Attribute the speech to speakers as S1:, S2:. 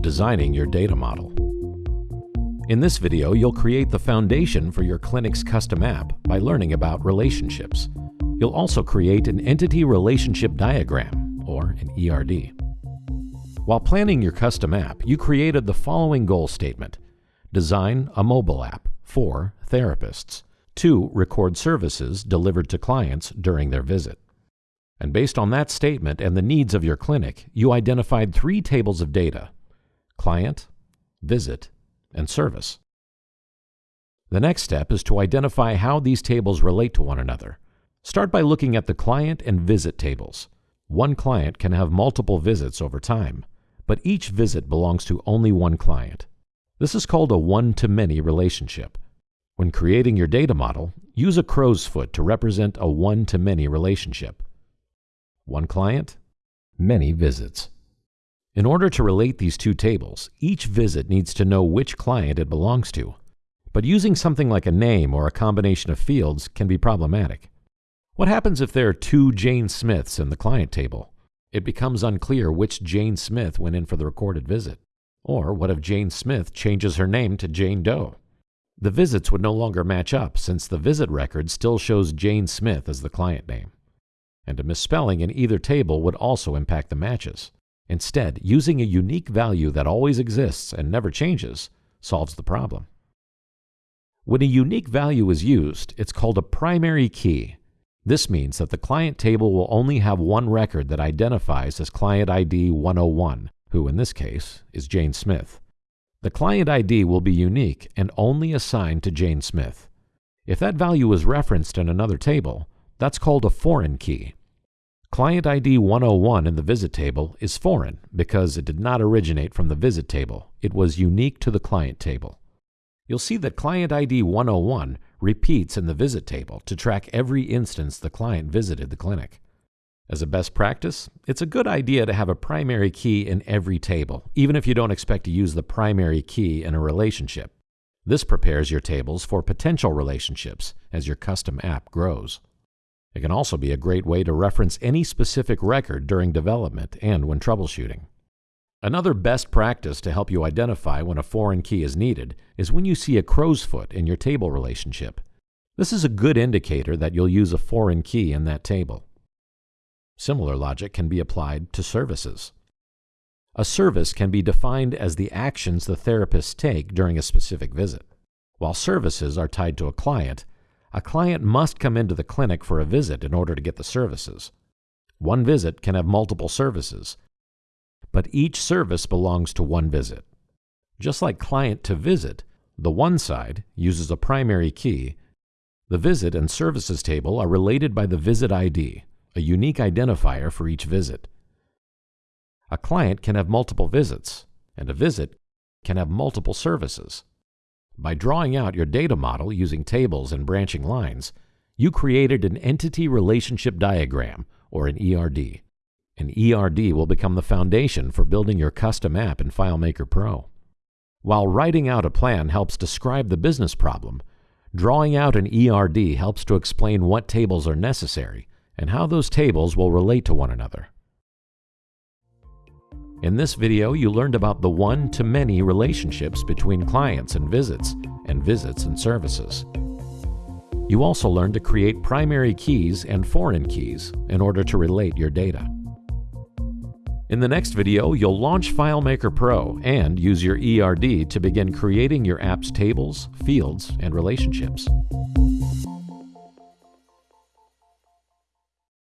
S1: Designing your data model. In this video, you'll create the foundation for your clinic's custom app by learning about relationships. You'll also create an Entity Relationship Diagram, or an ERD. While planning your custom app, you created the following goal statement. Design a mobile app for therapists to record services delivered to clients during their visit. And based on that statement and the needs of your clinic, you identified three tables of data client, visit, and service. The next step is to identify how these tables relate to one another. Start by looking at the client and visit tables. One client can have multiple visits over time, but each visit belongs to only one client. This is called a one-to-many relationship. When creating your data model, use a crow's foot to represent a one-to-many relationship. One client, many visits. In order to relate these two tables, each visit needs to know which client it belongs to. But using something like a name or a combination of fields can be problematic. What happens if there are two Jane Smiths in the client table? It becomes unclear which Jane Smith went in for the recorded visit. Or what if Jane Smith changes her name to Jane Doe? The visits would no longer match up since the visit record still shows Jane Smith as the client name and a misspelling in either table would also impact the matches. Instead, using a unique value that always exists and never changes solves the problem. When a unique value is used, it's called a primary key. This means that the client table will only have one record that identifies as client ID 101, who in this case is Jane Smith. The client ID will be unique and only assigned to Jane Smith. If that value is referenced in another table, that's called a foreign key. Client ID 101 in the visit table is foreign because it did not originate from the visit table. It was unique to the client table. You'll see that Client ID 101 repeats in the visit table to track every instance the client visited the clinic. As a best practice, it's a good idea to have a primary key in every table, even if you don't expect to use the primary key in a relationship. This prepares your tables for potential relationships as your custom app grows. It can also be a great way to reference any specific record during development and when troubleshooting. Another best practice to help you identify when a foreign key is needed is when you see a crow's foot in your table relationship. This is a good indicator that you'll use a foreign key in that table. Similar logic can be applied to services. A service can be defined as the actions the therapists take during a specific visit. While services are tied to a client, a client must come into the clinic for a visit in order to get the services. One visit can have multiple services, but each service belongs to one visit. Just like client to visit, the one side uses a primary key. The visit and services table are related by the visit ID, a unique identifier for each visit. A client can have multiple visits, and a visit can have multiple services. By drawing out your data model using tables and branching lines, you created an Entity Relationship Diagram, or an ERD. An ERD will become the foundation for building your custom app in FileMaker Pro. While writing out a plan helps describe the business problem, drawing out an ERD helps to explain what tables are necessary and how those tables will relate to one another. In this video, you learned about the one-to-many relationships between clients and visits, and visits and services. You also learned to create primary keys and foreign keys in order to relate your data. In the next video, you'll launch FileMaker Pro and use your ERD to begin creating your app's tables, fields, and relationships.